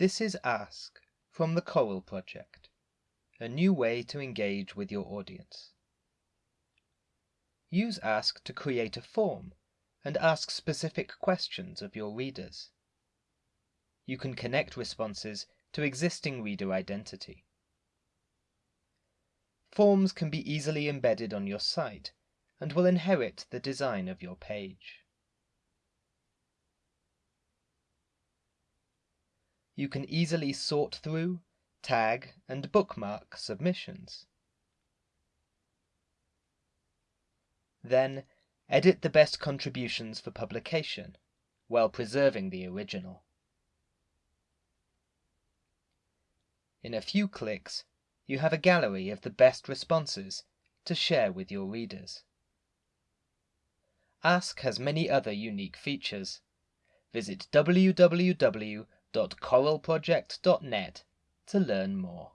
This is Ask from the Coral Project, a new way to engage with your audience. Use Ask to create a form and ask specific questions of your readers. You can connect responses to existing reader identity. Forms can be easily embedded on your site and will inherit the design of your page. You can easily sort through, tag, and bookmark submissions. Then, edit the best contributions for publication, while preserving the original. In a few clicks, you have a gallery of the best responses to share with your readers. Ask has many other unique features. Visit www.coralproject.net to learn more.